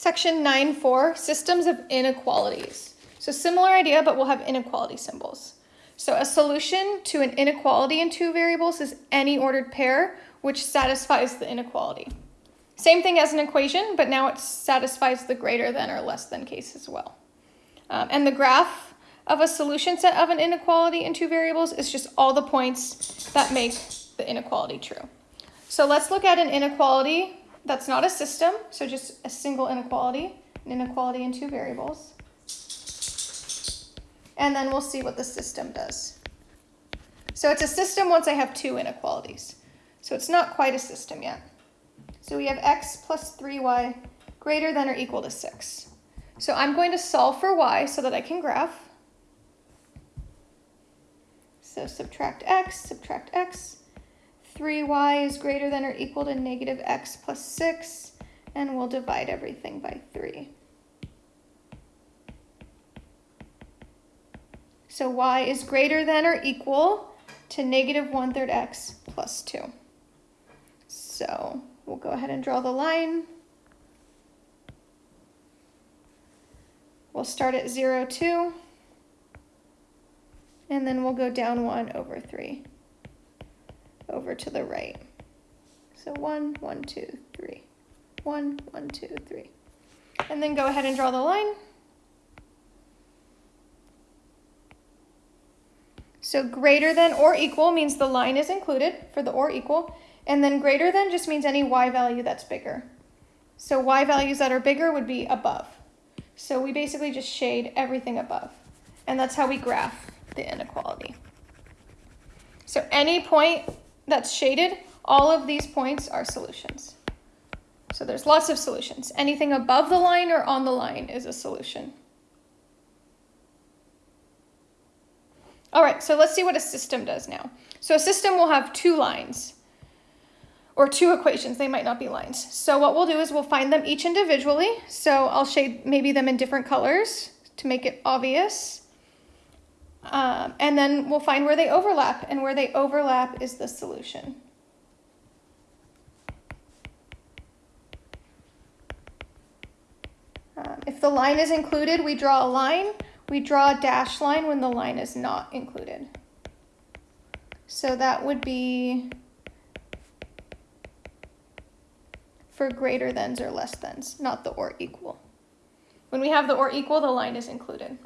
Section 9.4, systems of inequalities. So similar idea, but we'll have inequality symbols. So a solution to an inequality in two variables is any ordered pair which satisfies the inequality. Same thing as an equation, but now it satisfies the greater than or less than case as well. Um, and the graph of a solution set of an inequality in two variables is just all the points that make the inequality true. So let's look at an inequality that's not a system, so just a single inequality, an inequality in two variables. And then we'll see what the system does. So it's a system once I have two inequalities. So it's not quite a system yet. So we have x plus 3y greater than or equal to 6. So I'm going to solve for y so that I can graph. So subtract x, subtract x. 3y is greater than or equal to negative x plus 6, and we'll divide everything by 3. So y is greater than or equal to negative 1 third x plus 2. So we'll go ahead and draw the line. We'll start at 0, 2, and then we'll go down 1 over 3 over to the right. So 1, 1, 2, 3. 1, 1, 2, 3. And then go ahead and draw the line. So greater than or equal means the line is included for the or equal. And then greater than just means any y value that's bigger. So y values that are bigger would be above. So we basically just shade everything above. And that's how we graph the inequality. So any point that's shaded, all of these points are solutions. So there's lots of solutions. Anything above the line or on the line is a solution. All right, so let's see what a system does now. So a system will have two lines or two equations. They might not be lines. So what we'll do is we'll find them each individually. So I'll shade maybe them in different colors to make it obvious. Um, and then we'll find where they overlap, and where they overlap is the solution. Um, if the line is included, we draw a line. We draw a dash line when the line is not included. So that would be for greater thans or less thans, not the or equal. When we have the or equal, the line is included.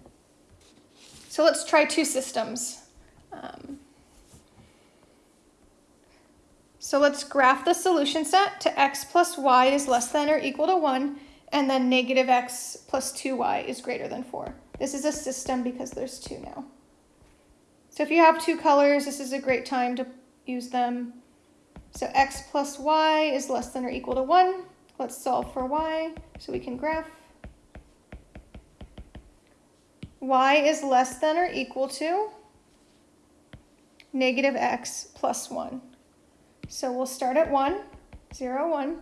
So let's try two systems. Um, so let's graph the solution set to x plus y is less than or equal to 1, and then negative x plus 2y is greater than 4. This is a system because there's two now. So if you have two colors, this is a great time to use them. So x plus y is less than or equal to 1. Let's solve for y so we can graph. Y is less than or equal to negative x plus 1. So we'll start at 1, 0, 1,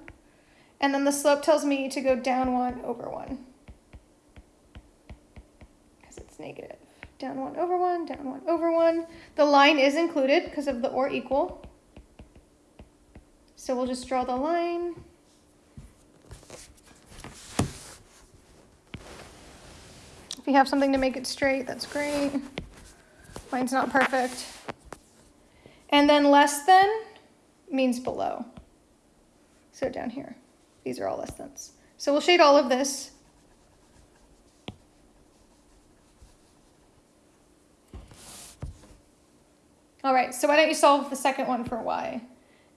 and then the slope tells me to go down 1 over 1 because it's negative. Down 1 over 1, down 1 over 1. The line is included because of the or equal. So we'll just draw the line. You have something to make it straight, that's great. Mine's not perfect. And then less than means below. So down here, these are all less thans. So we'll shade all of this. All right, so why don't you solve the second one for y?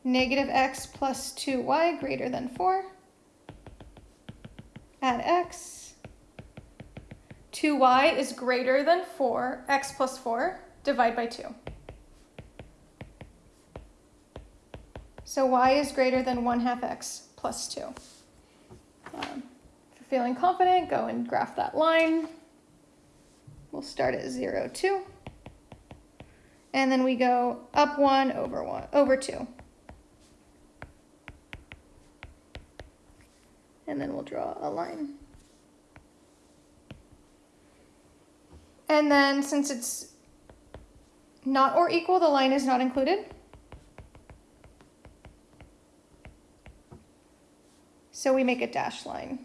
Negative x plus 2y greater than 4. Add x. 2y is greater than 4, x plus 4, divide by 2. So y is greater than 1 half x plus 2. Um, if you're feeling confident, go and graph that line. We'll start at 0, 2. And then we go up 1 over 1 over 2. And then we'll draw a line. And then since it's not or equal, the line is not included. So we make a dashed line.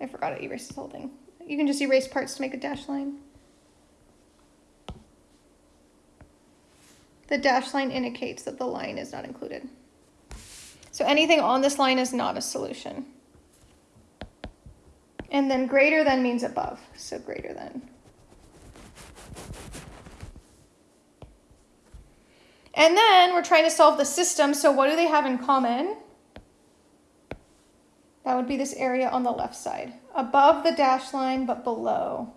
I forgot to erase this whole thing. You can just erase parts to make a dashed line. The dashed line indicates that the line is not included. So anything on this line is not a solution. And then greater than means above, so greater than. And then we're trying to solve the system, so what do they have in common? That would be this area on the left side, above the dash line, but below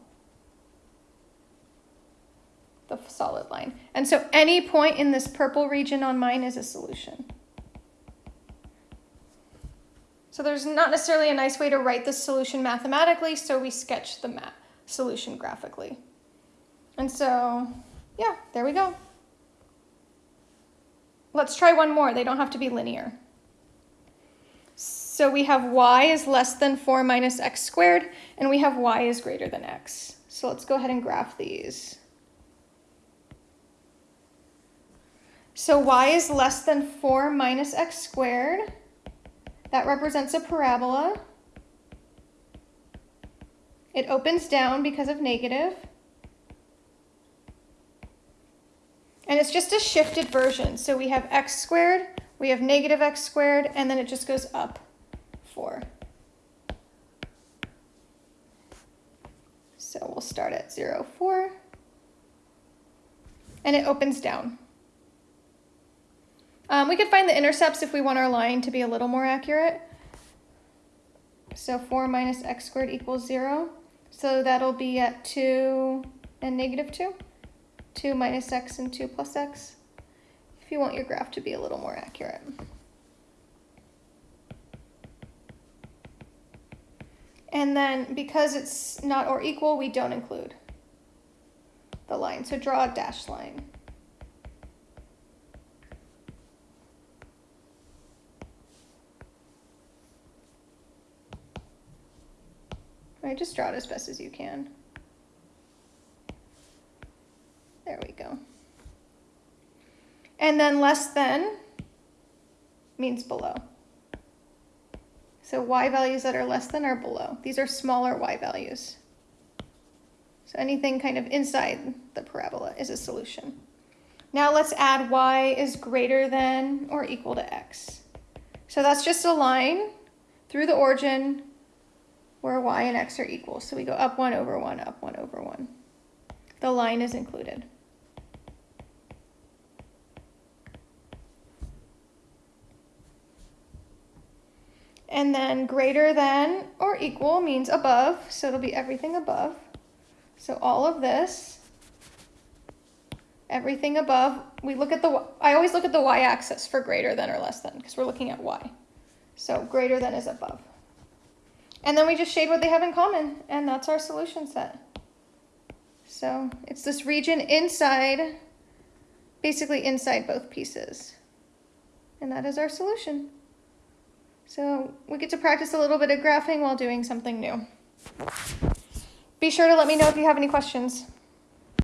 the solid line. And so any point in this purple region on mine is a solution. So there's not necessarily a nice way to write the solution mathematically, so we sketch the mat solution graphically. And so, yeah, there we go. Let's try one more. They don't have to be linear. So we have y is less than 4 minus x squared, and we have y is greater than x. So let's go ahead and graph these. So y is less than 4 minus x squared. That represents a parabola. It opens down because of negative. And it's just a shifted version. So we have x squared, we have negative x squared, and then it just goes up 4. So we'll start at 0, 4. And it opens down. Um, we could find the intercepts if we want our line to be a little more accurate. So 4 minus x squared equals 0. So that'll be at 2 and negative 2. 2 minus x and 2 plus x. If you want your graph to be a little more accurate. And then because it's not or equal, we don't include the line. So draw a dashed line. Right, just draw it as best as you can. There we go. And then less than means below. So y values that are less than are below. These are smaller y values. So anything kind of inside the parabola is a solution. Now let's add y is greater than or equal to x. So that's just a line through the origin where y and x are equal. So we go up 1 over 1, up 1 over 1. The line is included. And then greater than or equal means above, so it'll be everything above. So all of this, everything above, we look at the, I always look at the y-axis for greater than or less than, because we're looking at y. So greater than is above. And then we just shade what they have in common, and that's our solution set. So it's this region inside, basically inside both pieces. And that is our solution. So we get to practice a little bit of graphing while doing something new. Be sure to let me know if you have any questions.